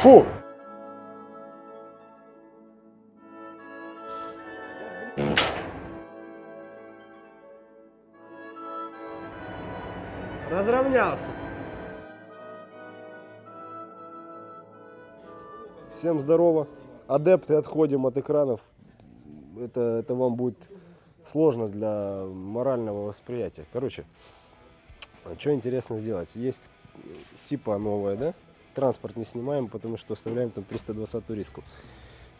Фу! Разровнялся. Всем здорово. Адепты, отходим от экранов. Это, это вам будет сложно для морального восприятия. Короче, а что интересно сделать? Есть типа новая, да? Транспорт не снимаем, потому что оставляем там 320 риску.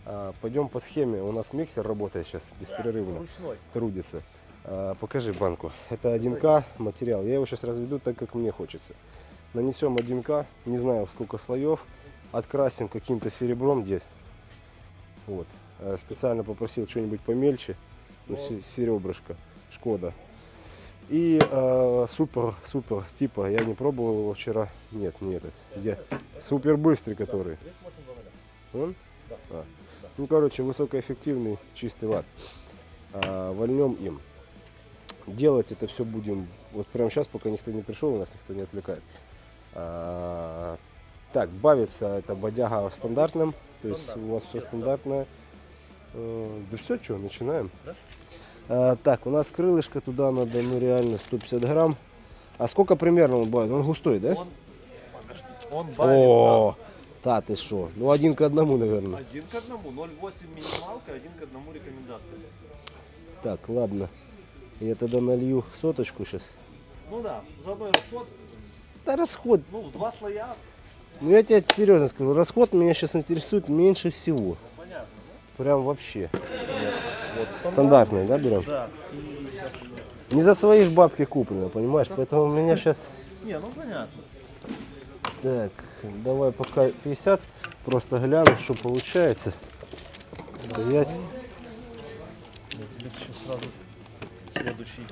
А, пойдем по схеме. У нас миксер работает сейчас беспрерывно. Ручной. Трудится. А, покажи банку. Это 1К материал. Я его сейчас разведу так, как мне хочется. Нанесем 1К, не знаю сколько слоев. Открасим каким-то серебром, где. Вот. А, Специально попросил что-нибудь помельче. Ну, се- серебрышко. Шкода. И э, супер, супер, типа, я не пробовал его вчера. Нет, не этот. Где? Супер быстрый, который. Он? А. Ну, короче, высокоэффективный чистый ват. А, вольнем им. Делать это все будем вот прямо сейчас, пока никто не пришел, у нас никто не отвлекает. А, так, бавится это бодяга стандартным, то есть у вас все стандартное. Э, Да все, что, начинаем. Да? А, так, у нас крылышко туда надо, ну реально 150 грамм. А сколько примерно он бавит? Он густой, да? Он, подожди, он бавится О, та ты что? Ну один к одному, наверное. один к одному, 0,8 минималка, один к одному рекомендация. Так, ладно. Я тогда налью соточку сейчас. Ну да, заодно и расход, Да расход. ну в два слоя, Ну я тебе серьезно скажу, расход меня сейчас интересует меньше всего. ну понятно, Прям вообще. Да? Вот, Стандартный, да, берем? Да. И. Не за свои ж бабки куплено, понимаешь? Поэтому у меня сейчас... Не, ну понятно. Так, давай пока 50. Просто гляну, что получается. Стоять. Я тебе сейчас сразу следующий.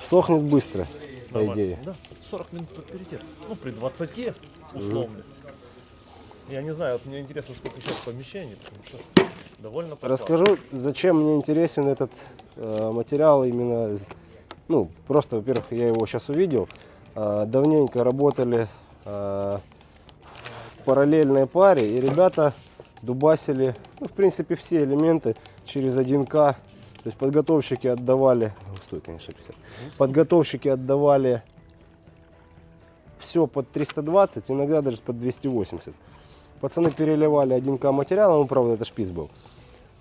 Сохнет быстро, по идее. Да, 40 минут приоритет. Ну, при 20 условно. Я не знаю, вот мне интересно, сколько сейчас помещений, потому что довольно попал. Расскажу, зачем мне интересен этот э, материал именно, ну, просто, во-первых, я его сейчас увидел, Э, давненько работали э, в параллельной паре, и ребята дубасили, ну, в принципе, все элементы через 1К, то есть подготовщики отдавали, густой, конечно, 50, подготовщики отдавали все под 320, иногда даже под 280. Пацаны переливали 1К материала, ну, правда, это шпиц был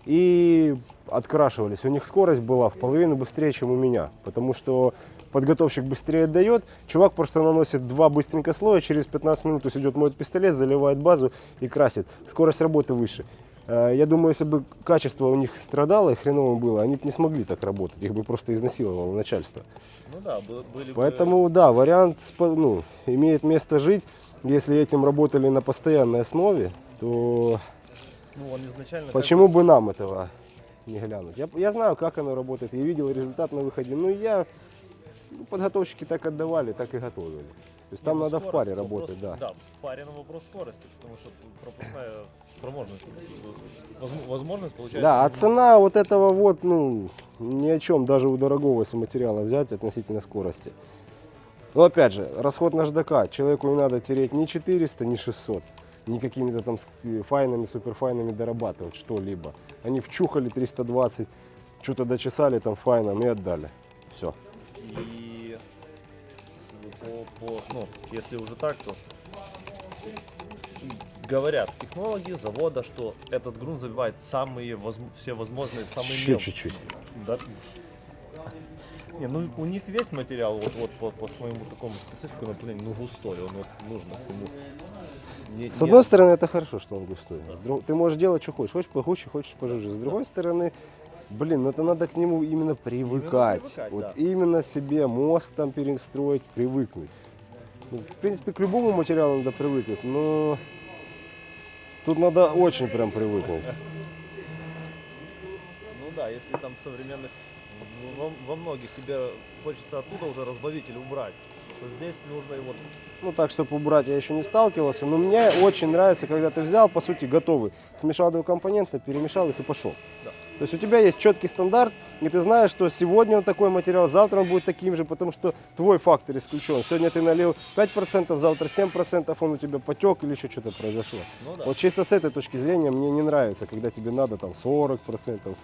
и открашивались. У них скорость была в половину быстрее, чем у меня, потому что подготовщик быстрее отдает, чувак просто наносит два быстренько слоя, через 15 минут то есть идет моет пистолет, заливает базу и красит. Скорость работы выше. Э, Я думаю, если бы качество у них страдало и хреново было, они бы не смогли так работать, их бы просто изнасиловало начальство. Ну да, бы- были бы- Поэтому, да, вариант ну, имеет место жить. Если этим работали на постоянной основе, то Ну, он изначально... Почему бы нам этого не глянуть? Я, я знаю, как оно работает, я видел результат на выходе. Ну, я, ну, подготовщики так отдавали, так и готовили. То есть там Ну, надо в скорость, паре вопрос- работать, да. Да, в паре на вопрос скорости, потому что пропускная спроможность, возм- возможность получается... Да, а цена вот этого вот, ну, ни о чем, даже у дорогого если материала взять относительно скорости. Но опять же, расход наждака, человеку не надо тереть ни 400, ни 600, ни какими-то там э, файнами, суперфайнами дорабатывать что-либо. Они вчухали 320, что-то дочесали там файном и отдали. Все. И по, по- ну, если уже так, то говорят технологи завода, что этот грунт забивает самые возм- все возможные, самые Еще чуть-чуть. Да. Не, ну у них весь материал вот, вот по, по своему такому специфику, блин, ну густой, он вот нужно к нему. Не- С одной стороны, это хорошо, что он густой. С друг- Ты можешь делать, что хочешь. Хочешь погуще, хочешь пожиже. С другой стороны, блин, ну это надо к нему именно привыкать. привыкать, вот да. именно себе мозг там перестроить, привыкнуть. Ну, в принципе, к любому материалу надо привыкнуть, но тут надо очень прям привыкнуть. Ну да, если там современных, во, во многих тебе хочется оттуда уже разбавитель убрать, то здесь нужно его Ну так, чтобы убрать, я еще не сталкивался. Но мне очень нравится, когда ты взял, по сути, готовый. Смешал два компонента, перемешал их и пошел. Да. То есть у тебя есть четкий стандарт, и ты знаешь, что сегодня он такой материал, завтра он будет таким же, потому что твой фактор исключен. Сегодня ты налил 5%, завтра 7%, он у тебя потек или еще что-то произошло. Ну да. Вот чисто с этой точки зрения мне не нравится, когда тебе надо там 40%,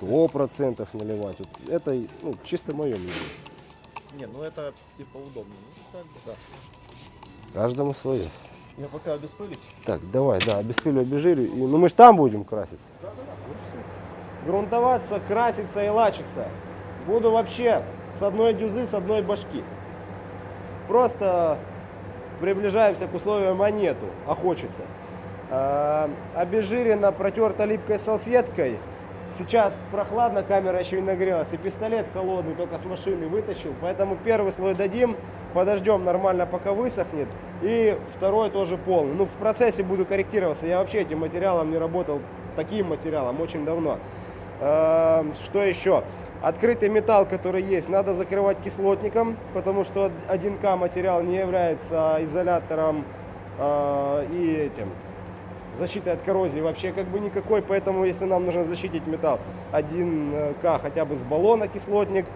100% наливать. Вот это ну, чисто мое мнение. Не, ну это типа удобно. Ну, как бы, да. Каждому свое. Я пока обеспылить. Так, давай, да, обеспилю, обезжирю. И, ну мы же там будем краситься. Грунтоваться, краситься и лачиться. Буду вообще с одной дюзы, с одной башки. Просто приближаемся к условиям монету, а хочется. Обезжирено, протерто липкой салфеткой. Сейчас прохладно, камера еще не нагрелась. И пистолет холодный, только с машины вытащил. Поэтому первый слой дадим, подождем нормально, пока высохнет. И второй тоже полный. Ну, в процессе буду корректироваться. Я вообще этим материалом не работал, таким материалом, очень давно. А, Что еще? Открытый металл, который есть, надо закрывать кислотником, потому что 1К материал не является изолятором а, и этим защитой от коррозии вообще как бы никакой, поэтому если нам нужно защитить металл 1К хотя бы с баллона кислотник,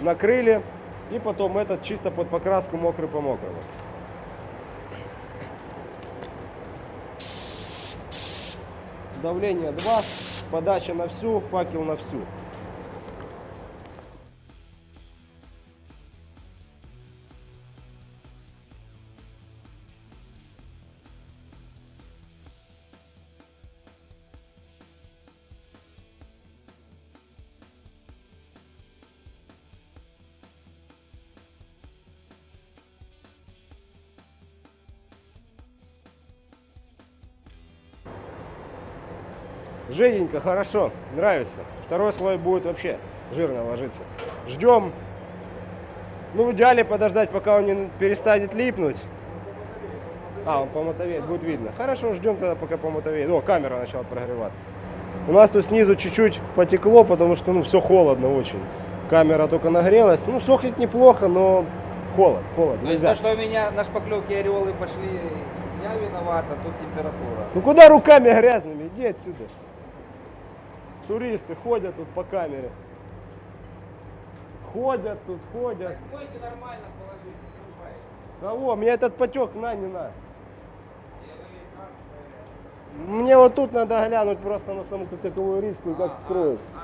накрыли и потом этот чисто под покраску мокрый по мокрому. Давление 2, подача на всю, факел на всю. Жиденько, хорошо, нравится. Второй слой будет вообще жирно ложиться. Ждем. Ну, в идеале подождать, пока он не перестанет липнуть. А, он помотовеет, будет видно. Хорошо, ждем тогда, пока помотовеет. О, камера начала прогреваться. У нас тут снизу чуть-чуть потекло, потому что, ну, все холодно очень. Камера только нагрелась. Ну, сохнет неплохо, но холод, холод. То есть Нельзя. то, что у меня на шпаклевке ореолы пошли, я виноват, а тут температура. Ну куда руками грязными? Иди отсюда. Туристы ходят тут по камере. Ходят тут, ходят. Смойте нормально, положите. Кого? Мне этот потек на, не на. Мне вот тут надо глянуть просто на саму как таковую риску и как кроет. А,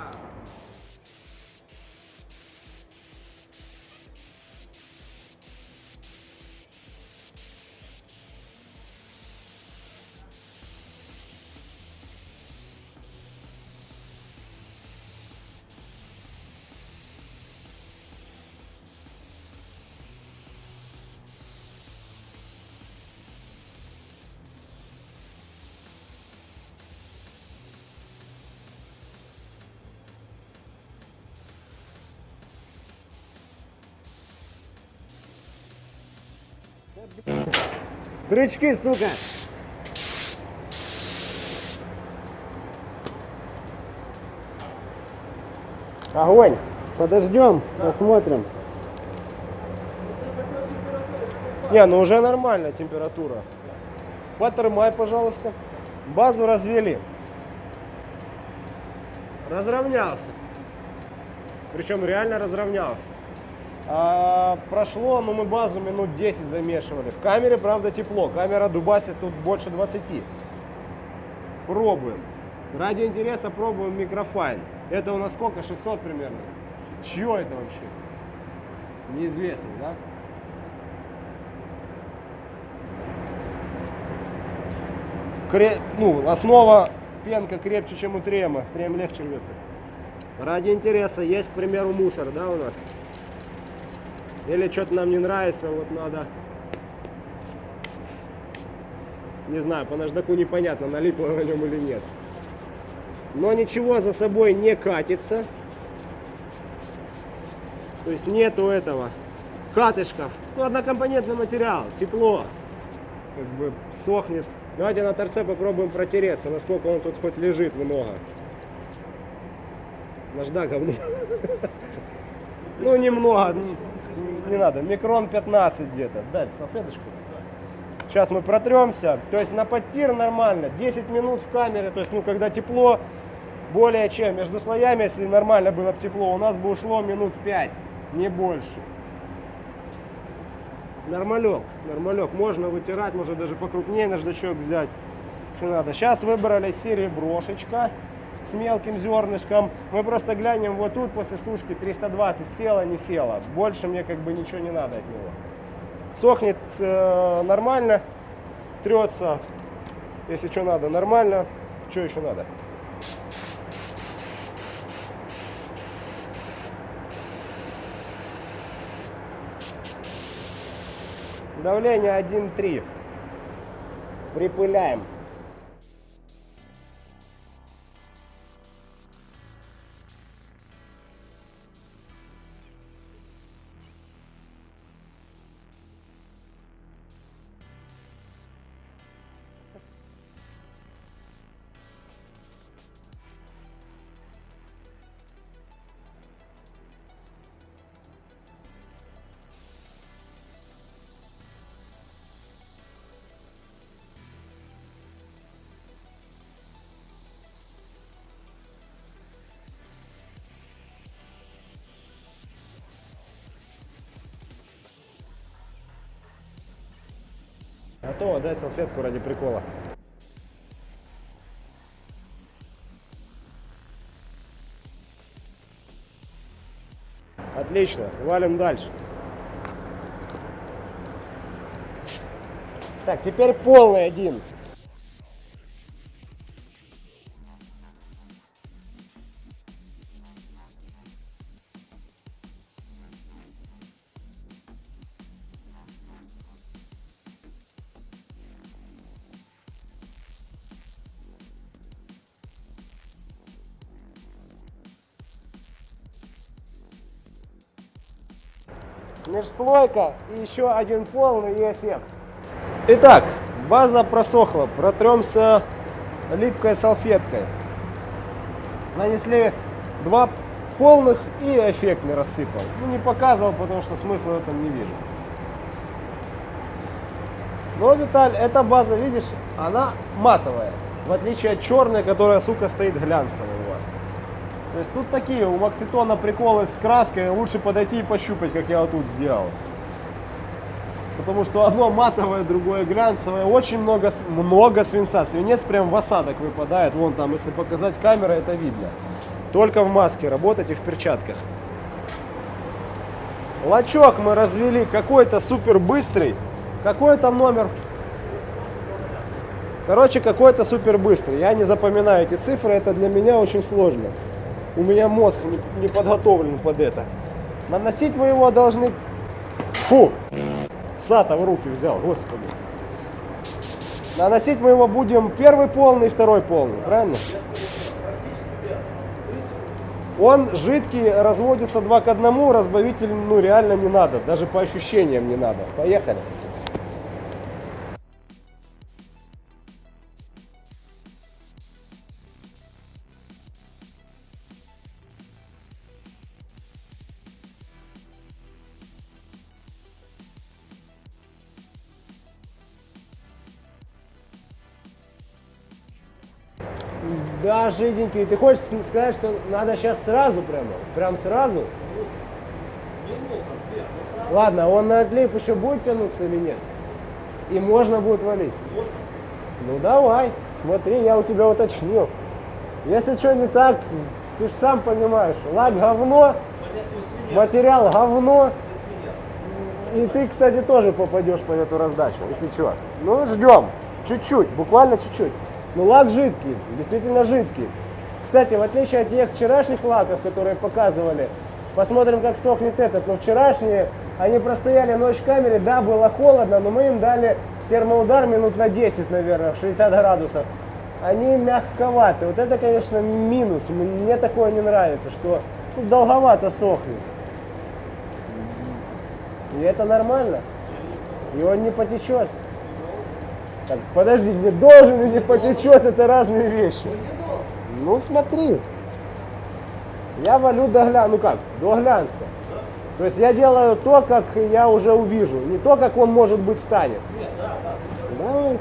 Крючки, сука! Огонь! Подождем, посмотрим. Не, ну уже нормальная температура. Потермай, пожалуйста. Базу развели. Разровнялся. Причем реально разровнялся. А, прошло, ну мы базу минут 10 замешивали. В камере, правда, тепло. Камера дубасит тут больше 20. Пробуем. Ради интереса пробуем микрофайн. Это у нас сколько? 600 примерно. Чье это вообще? Неизвестно, да? Кре- Ну, основа пенка крепче, чем у трема. Трем легче рвется. Ради интереса есть, к примеру, мусор, да, у нас? Или что-то нам не нравится, вот надо... Не знаю, по наждаку непонятно, налипло на нем или нет. Но ничего за собой не катится. То есть нету этого катышков. Ну, однокомпонентный материал, тепло. Как бы сохнет. Давайте на торце попробуем протереться, насколько он тут хоть лежит много. Наждак говно. Ну, немного, не надо, микрон 15 где-то. Дать салфеточку. Сейчас мы протремся. То есть на подтир нормально. 10 минут в камере. То есть, ну, когда тепло, более чем. Между слоями, если нормально было бы тепло, у нас бы ушло минут 5, не больше. Нормалек, нормалек. Можно вытирать, можно даже покрупнее наждачок взять, если надо. Сейчас выбрали сереброшечка с мелким зернышком. Мы просто глянем вот тут после сушки 320 села, не села. Больше мне как бы ничего не надо от него. Сохнет э, нормально, трется, если что надо, нормально. Что еще надо? Давление 1,3. Припыляем. Готово, дай салфетку ради прикола. Отлично, валим дальше. Так, теперь полный один. Межслойка и еще один полный эффект. Итак, база просохла. Протремся липкой салфеткой. Нанесли два полных и эффект не рассыпал. Ну, не показывал, потому что смысла в этом не вижу. Но, Виталь, эта база, видишь, она матовая. В отличие от черной, которая, сука, стоит глянцевой. То есть тут такие у Макситона приколы с краской. Лучше подойти и пощупать, как я вот тут сделал. Потому что одно матовое, другое глянцевое. Очень много, много свинца. Свинец прям в осадок выпадает. Вон там, если показать камерой, это видно. Только в маске работать и в перчатках. Лачок мы развели какой-то супер быстрый. Какой там номер? Короче, какой-то супер быстрый. Я не запоминаю эти цифры, это для меня очень сложно. У меня мозг не, не подготовлен под это. Наносить мы его должны... Фу! Сата в руки взял, господи. Наносить мы его будем первый полный, второй полный, правильно? Он жидкий, разводится 2 к 1, разбавитель ну реально не надо, даже по ощущениям не надо. Поехали. Да, жиденький. Ты хочешь сказать, что надо сейчас сразу прямо? Прям сразу? Ладно, он на отлип еще будет тянуться или нет? И можно будет валить? Ну давай, смотри, я у тебя уточнил. Если что не так, ты же сам понимаешь, лак говно, материал говно. И ты, кстати, тоже попадешь под эту раздачу, если что. Ну, ждем. Чуть-чуть, буквально чуть-чуть. Ну, лак жидкий, действительно жидкий. Кстати, в отличие от тех вчерашних лаков, которые показывали, посмотрим, как сохнет этот. Но вчерашние, они простояли ночь в камере, да, было холодно, но мы им дали термоудар минут на 10, наверное, в 60 градусов. Они мягковаты. Вот это, конечно, минус. Мне такое не нравится, что ну, долговато сохнет. И это нормально. И он не потечет. Так, подожди, не должен и не потечет, это разные вещи. Ну смотри. Я валю до глянца. Ну как, до глянца. То есть я делаю то, как я уже увижу. Не то, как он может быть станет. Давай.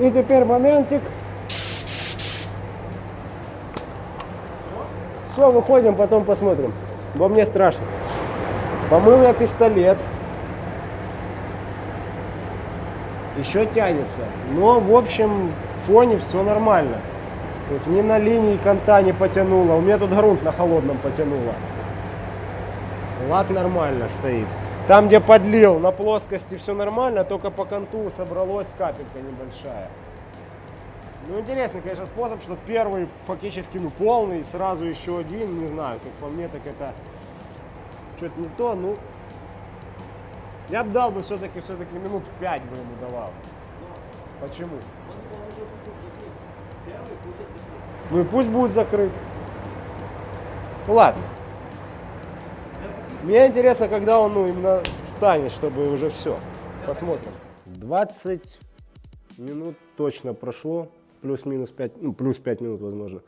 И теперь моментик. Все, выходим, потом посмотрим. Бо мне страшно. Помыл я пистолет. Еще тянется. Но, в общем, фоне все нормально. То есть ни на линии конта не потянуло. У меня тут грунт на холодном потянуло. Лак нормально стоит. Там, где подлил, на плоскости все нормально, только по конту собралась капелька небольшая. Ну, интересный, конечно, способ, что первый фактически ну, полный, сразу еще один, не знаю, как по мне, так это что-то не то, ну, я бы дал бы все-таки, все-таки минут пять бы ему давал. Почему? Ну и пусть будет закрыт. Ладно. Мне интересно, когда он ну, именно станет, чтобы уже все. Посмотрим. 20 минут точно прошло, плюс-минус 5, ну, плюс 5 минут, возможно.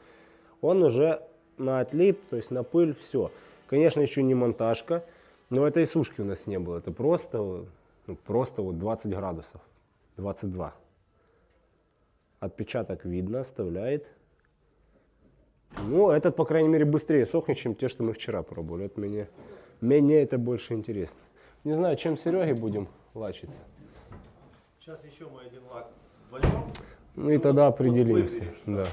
Он уже на отлип, то есть на пыль, все. Конечно, еще не монтажка, но этой сушки у нас не было. Это просто, ну, просто вот 20 градусов, 22. Отпечаток видно, оставляет. Ну, этот, по крайней мере, быстрее сохнет, чем те, что мы вчера пробовали. Это мне, мне это больше интересно. Не знаю, чем Сереге будем лачиться. Сейчас еще мы один лак вольем. Ну и тогда определимся. Да.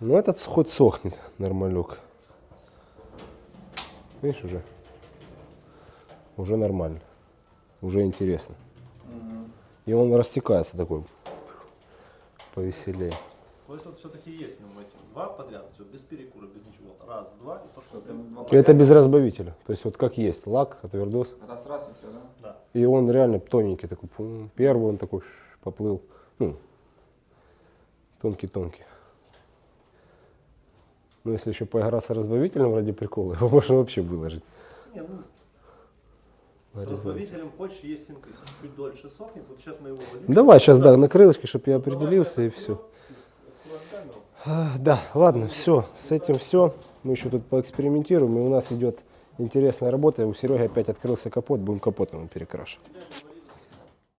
Ну этот хоть сохнет, нормалек. Видишь уже? Уже нормально. Уже интересно. И он растекается такой повеселее. То есть вот все-таки есть в нем эти два подряд, все, без перекура, без ничего. Раз, два и пошло. Это без разбавителя. То есть вот как есть лак, отвердос. Раз-раз и все, да? Да. И он реально тоненький такой. пум. Первый он такой поплыл. Ну, тонкий-тонкий. Ну, если еще поиграться разбавителем ради прикола, его можно вообще выложить. Не, ну, с разбавителем хочешь, есть синтез. Чуть дольше сохнет. Вот сейчас мы его возьмем. Давай сейчас, да, на крылышке, чтобы я определился и все. Камеру. Да, ладно, все, с этим все. Мы еще тут поэкспериментируем, и у нас идет интересная работа. У Сереги опять открылся капот, будем капотом перекрашивать.